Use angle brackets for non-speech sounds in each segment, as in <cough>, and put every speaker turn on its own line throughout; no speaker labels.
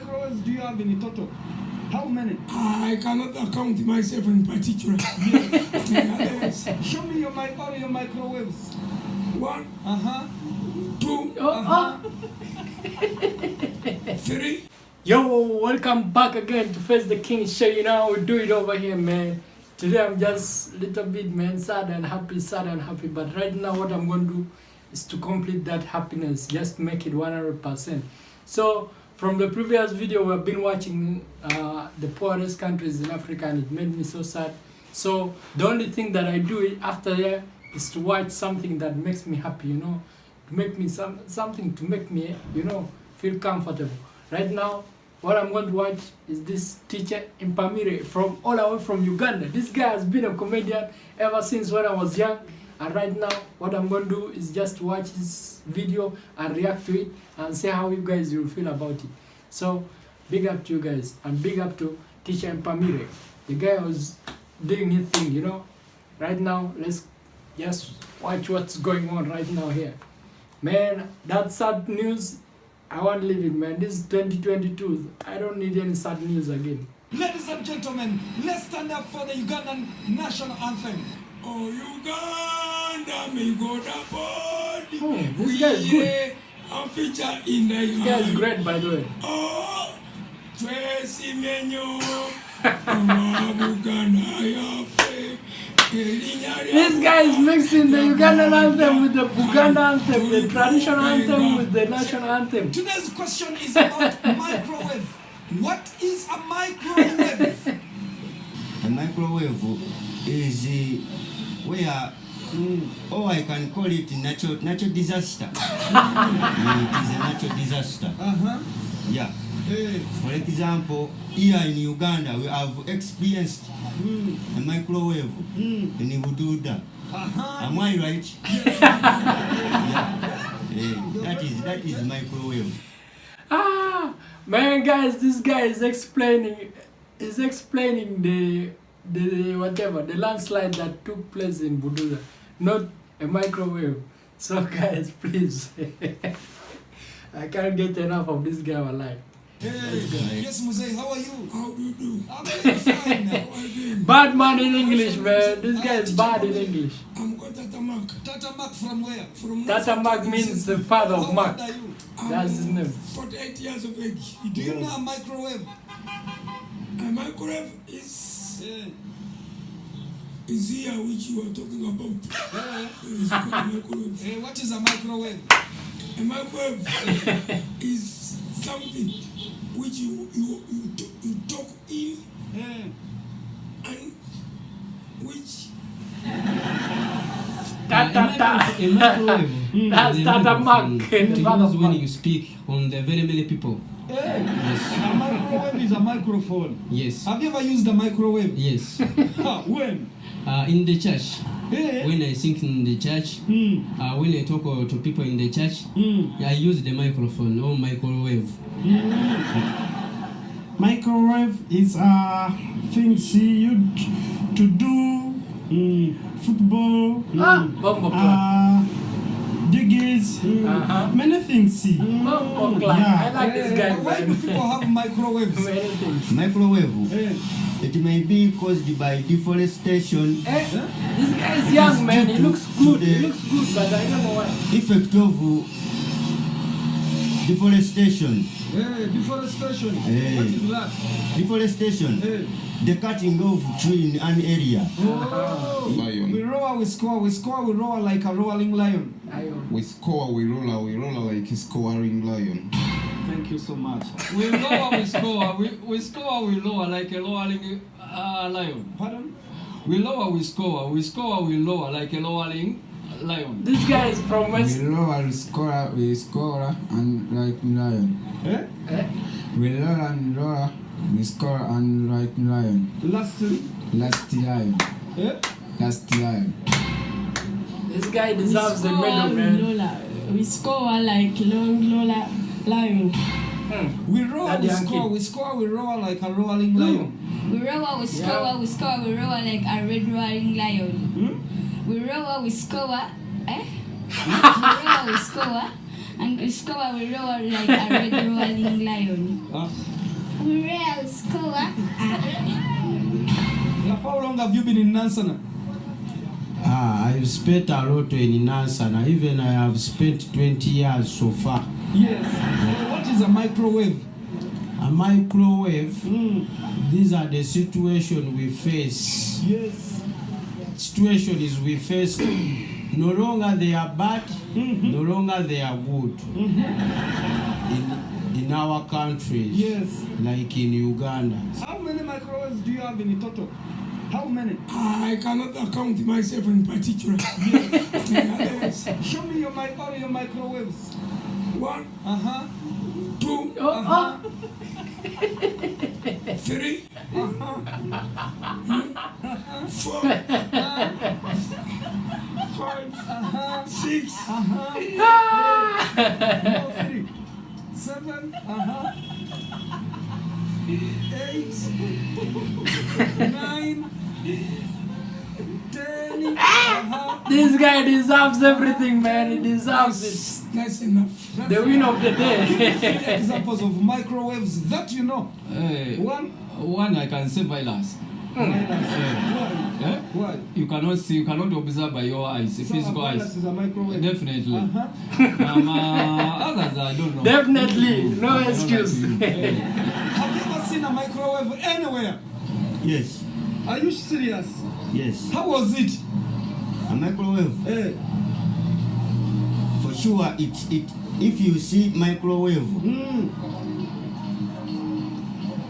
microwaves do you have in total? How many?
I cannot account myself in particular. <laughs> Others,
Show me your mic all your microwaves.
One,
Uh-huh.
two,
Uh-huh. <laughs>
three.
Yo, welcome back again to Face the King show. You know how we do it over here, man. Today I'm just a little bit, man, sad and happy, sad and happy. But right now, what I'm going to do is to complete that happiness, just make it 100%. So, from the previous video, we've been watching uh, the poorest countries in Africa, and it made me so sad. So, the only thing that I do after there is to watch something that makes me happy, you know, to make me some something to make me, you know, feel comfortable. Right now, what I'm going to watch is this teacher in Mpamire from all the way from Uganda. This guy has been a comedian ever since when I was young. And right now, what I'm going to do is just watch this video and react to it and see how you guys will feel about it. So, big up to you guys and big up to teacher Mpamire. The guy was doing his thing, you know. Right now, let's just watch what's going on right now here. Man, that sad news I won't leave it, man. This is 2022. I don't need any sad news again.
Ladies and gentlemen, let's stand up for the Ugandan national anthem.
Oh, Uganda, me go the body.
Hmm, this guy is good.
A feature in the
This guy is great, by the way.
Oh, Tracy Menyo. Buganda, yafe.
This guy is mixing the Ugandan anthem with the Buganda anthem, the traditional anthem with the national anthem.
Today's question is about <laughs> microwave. What is a microwave?
A microwave is where, mm, oh, I can call it natural, natural disaster. <laughs> Mm, it is a natural disaster.
Uh-huh.
Yeah.
Hey.
For example, here in Uganda, we have experienced
Mm.
a microwave
Mm.
in Bududa.
Uh-huh.
Am I right? <laughs> yeah. Eh, that is that is microwave.
Ah, man, guys, this guy is explaining, is explaining the, the whatever, the landslide that took place in Bududa, not a microwave. So, <laughs> guys, please, <laughs> I can't get enough of this guy alive.
Hey. Yes, Muzay, how are you?
How do you do?
I'm fine now.
How are you doing?
Bad man in English, man. This guy is bad in English.
I'm Kotata Mark.
Tata Mark from where?
From
Tata Mark means the father of
How
Mark.
old are you?
I'm
That's his name.
48 years of age.
Do you know a microwave?
A microwave is
Yeah.
is here which you are talking about.
Yeah.
It's called microwave.
Hey, what is a microwave?
A microwave <laughs> is something which you you you, to- you talk in
Yeah.
and which
Ta ta ta.
A microwave. <laughs>
That's mm.
is a
Tata
microphone
Mark.
To
the
use
father of
when <laughs>
Mark.
you speak on the very many people.
Hey.
Yes.
A microwave is a microphone.
Yes.
Have you ever used a microwave?
Yes.
Ha, <laughs> when?
Uh, in the church,
Hey.
when I sing in the church,
Hmm.
uh, when I talk uh, to people in the church,
Hmm.
I use the microphone or microwave.
Microwave is uh, things used to do mm, football,
Ah, Bombo Clan.
uh, diggies,
Uh-huh.
many things.
Bombo Clan. I like this guy,
Why do people have microwaves? <laughs>
Many.
Microwave.
Hey.
It may be caused by deforestation,
Eh, this guy is young, man. He looks good. He looks good, but I don't know why.
effect of uh, deforestation.
Hey, deforestation.
Hey.
What is that?
Deforestation.
Hey.
The cutting of tree in an area.
Oh.
Lion.
We roar, we score, we score, we roar like a rolling lion.
I,
We score, we roll, we roll like a scoring lion.
Thank you so much.
We lower, we score. We, we score, we lower like a lowering uh, lion.
Pardon?
We lower, we score. We score, we lower like a lowering lion.
this guy is from West.
We lower, we score, we score and like lion.
Eh?
Eh?
We lower and lower, we score and like lion.
Last,
Last lion,
eh?
last lion.
This guy deserves the
score
medal, man.
Lola. We score like long Lola lion.
Hmm.
We roll,
That
we score,
kid.
we score, we roar like a rolling lion.
We roll, we score,
Yeah.
we score, we roar like a red roaring lion.
Hmm?
We roll, we score, eh? <laughs> we roar, we score, And we score, we roll like a red roaring lion.
Uh,
We roar, we
how long have you been in Nansana?
Ah, I've spent a lot in Nansana. Even I have spent 20 years so far.
Yes. What is a microwave?
A microwave,
Mm.
these are the situation we face.
Yes.
Situation is we face <clears throat> no longer they are bad,
Mhm.
no longer they are good.
Mhm.
In, in our countries,
Yes.
like in Uganda.
How many microwaves do you have in total? How many?
I cannot account myself in particular. <laughs> Others,
Show me your mic all your microwaves.
One,
Uh huh.
Two.
Uh-huh.
three,
Uh-huh.
four, five,
Uh-huh.
six,
Uh-huh. No, three. Seven. Uh-huh. Eight. Nine. Ten. Uh-huh.
This guy deserves everything, man. He deserves it.
that's enough.
The win of the day.
examples of microwaves that you know.
Hey,
One.
one I can say violence.
Why?
Eh?
Why?
You cannot see, you cannot observe by your eyes,
So a
physical eyes.
is a microwave.
Definitely.
Uh-huh.
Um, uh, others I don't know.
Definitely, no
I
excuse.
like.
Have you ever seen a microwave anywhere?
Yes,
Are you serious?
yes.
How was it?
A microwave,
Eh.
for sure, it, it, if you see microwave,
Mm.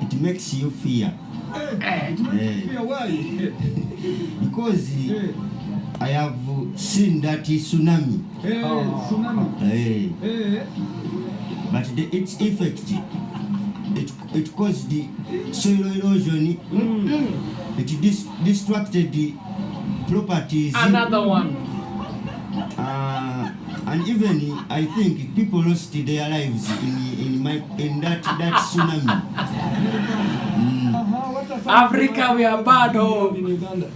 it makes you fear.
It makes you feel why?
Because. I have seen that tsunami.
Eh. Tsunami.
Eh,
Eh.
but the, its effect, it, it caused the soil erosion,
Mm.
it dis, distracted the properties.
Another one.
Uh, and even I think people lost their lives in in my in that that tsunami. <laughs> Mm.
Uh-huh. What are some
Africa, we are bad, oh.
in Uganda?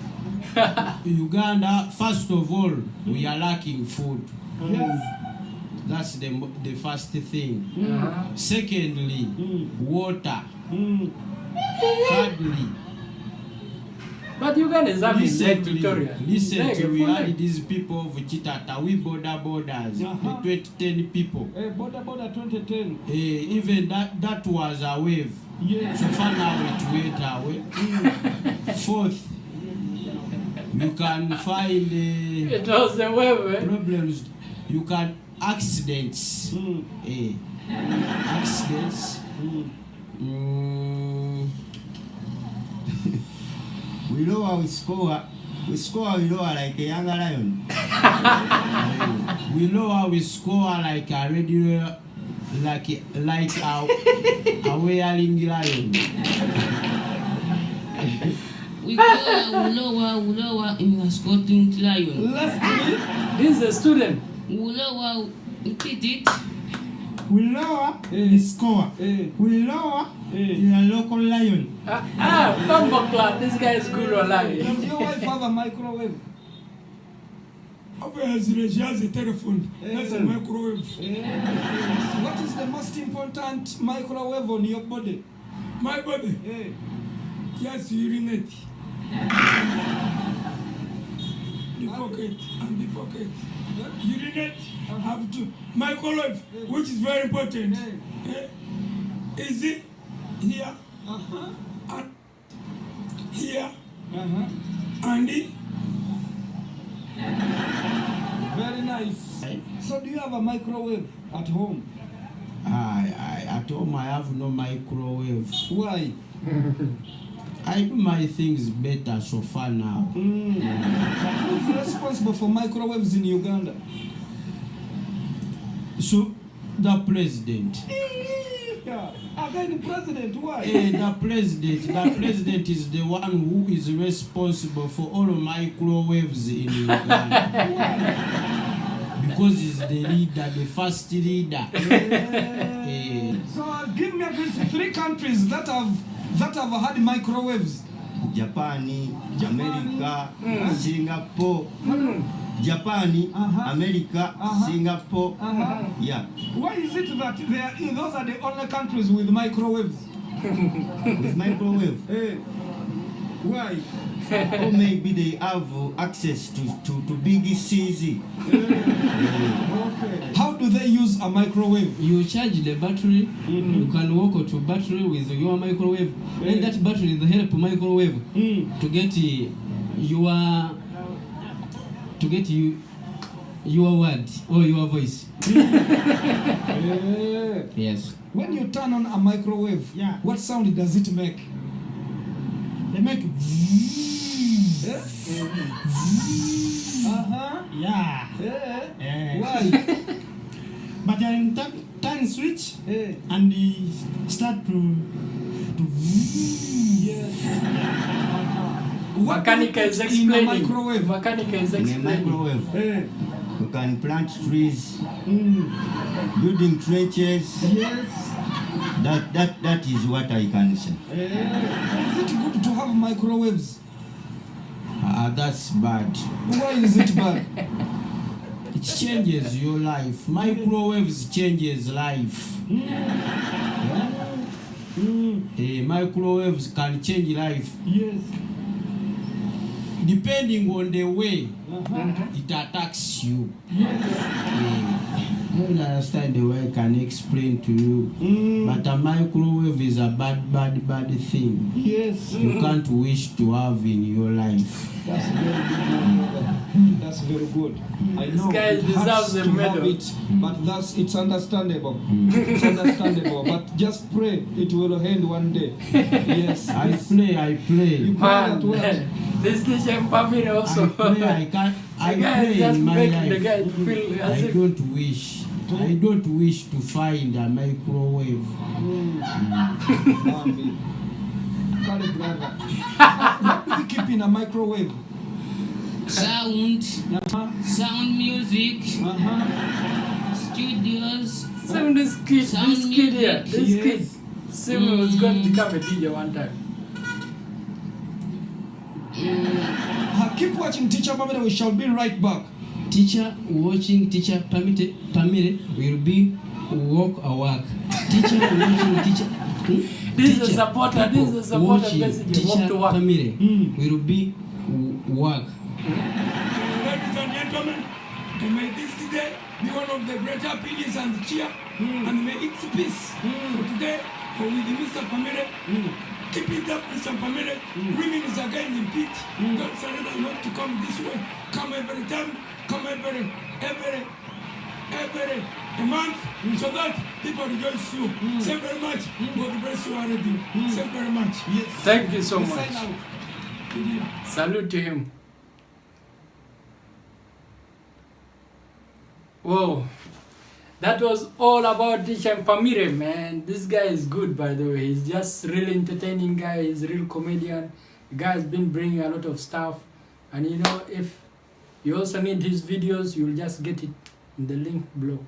<laughs>
Uganda, first of all, we are lacking food.
Yes.
That's the, the first thing.
Uh-huh.
Secondly,
Mm.
water.
Mm.
Thirdly,
But Ugandans have been Lake
recently,
Victoria.
recently
Lake,
we
full
had these people of Chitata, we border borders,
Uh-huh.
the 2010 people.
Eh. Border border 2010.
Eh, even that, that was a wave.
Yes.
So far now it went away. Fourth, you can find uh,
It was a wave, eh?
problems. You can accidents.
Mm.
Eh, accidents.
Mm.
Mm, <laughs>
We lower, we score, we score, we lower like a younger lion. <laughs>
we lower, we score like a radio, like like a, a wearing lion.
We go Ulowa, Ulowa in a Scotland lion.
Lastly,
This is a student.
Ulowa, repeat it.
We lower
Eh.
the score.
eh,
We lower
eh.
in a local lion.
Ah, ah Bumbo Club. This guy is good or
Does your wife have a microwave? What is the most important microwave on your body?
My body,
Eh.
just urinate. The pocket and the pocket. Urinate, have to. Microwave, which is very important. Eh? Is it here
Uh-huh.
and here
Uh-huh.
and it?
Very nice. So do you have a microwave at home?
I, I, at home I have no microwave.
Why?
I do my things better so far now.
Mm. Who's responsible for microwaves in Uganda?
So the president.
Yeah. Again, president, why?
Eh, the president, the president is the one who is responsible for all microwaves in Uganda. because he's the leader, the first leader. Eh,
So give me at least three countries that have that have had microwaves.
Japan,
Japan.
America, Singapore, Japan,
Uh-huh.
America,
Uh-huh.
Singapore.
Uh-huh.
Yeah,
Why is it that they are, those are the only countries with microwaves? <laughs>
with microwave.
Hey, why?
or maybe they have uh, access to, to, to big CZ.
Okay. How do they use a microwave?
You charge the battery, you can walk to battery with your microwave, and that battery is will help microwave to get uh, your to get you your word or your voice.
Yeah.
Yes.
When you turn on a microwave,
Yeah.
what sound does it make?
They make
Yeah. Uh-huh.
yeah.
Yeah.
Eh.
Why? <laughs>
But then turn, turn switch
Yeah.
and they start to to
What <laughs> do you
Mechanica is
put in a
explaining.
microwave?
Mechanica is
In a
explaining.
microwave,
Yeah.
you can plant trees,
Mm.
building trenches.
Yes.
That, that, that is what I can say.
Yeah. Is it good to have microwaves?
Ah, that's bad.
Why is it bad? <laughs>
It changes your life. Microwaves changes life. Eh, microwaves can change life
Yes.
Depending on the way
Uh-huh.
it attacks you.
Yes.
I don't understand the way I can explain to you.
Mm.
But a microwave is a bad, bad, bad thing.
Yes.
You can't wish to have in your life.
That's very good. That's very good. Hmm. I
This
know
guy
it
deserves a
to
medal.
have it, but that's it's understandable. Hmm. <laughs> It's understandable. But just pray it will end one day. <laughs> Yes.
I play, I
You
play.
pray that?
Man, this teacher Mpamire
I
also.
pray, I <laughs> can't. I
the guy is just
in my
making the guy feel as
I don't wish. I don't wish to find a microwave.
Bambi. Kale brother. What do we keep in a microwave?
Sound,
Uh-huh.
sound music,
Uh-huh.
studios.
Sound is kid,
Sound
this kid here, this
Yes.
kid. Sim was going to become a DJ one time.
Uh, keep watching Teacher Mamada. We shall be right back.
Teacher watching teacher Permitted, permitted will be walk a walk. Teacher <laughs> watching teacher. Hmm?
This is a supporter, this is a supporter
watching. Teacher
Walk to work.
Pamire
Mm.
will be w- walk.
Ladies and gentlemen, and may this day be one of the greater happiness and cheer, mm. and may it's peace mm. for today, for with Mr. Pamire. Keep it up, Mr. Pamire. Women is again in pit. Mm. Don't surrender not to come this way. Come every time, come every, every, every a month, mm. so that people rejoice you. Mm. Thank very much. Mm. God bless you already. Mm. Thank very much.
Yes.
Thank you so much. Salute to him. Whoa. That was all about Tishan Pamire, man. This guy is good, by the way. He's just really entertaining guy. He's real comedian. The guy has been bringing a lot of stuff. And you know, if you also need his videos, you'll just get it in the link below.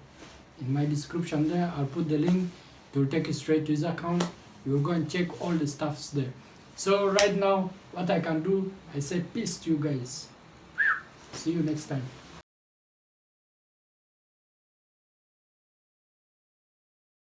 In my description there, I'll put the link. Will take you straight to his account. You'll go and check all the stuffs there. So right now, what I can do, I say peace to you guys. See you next time.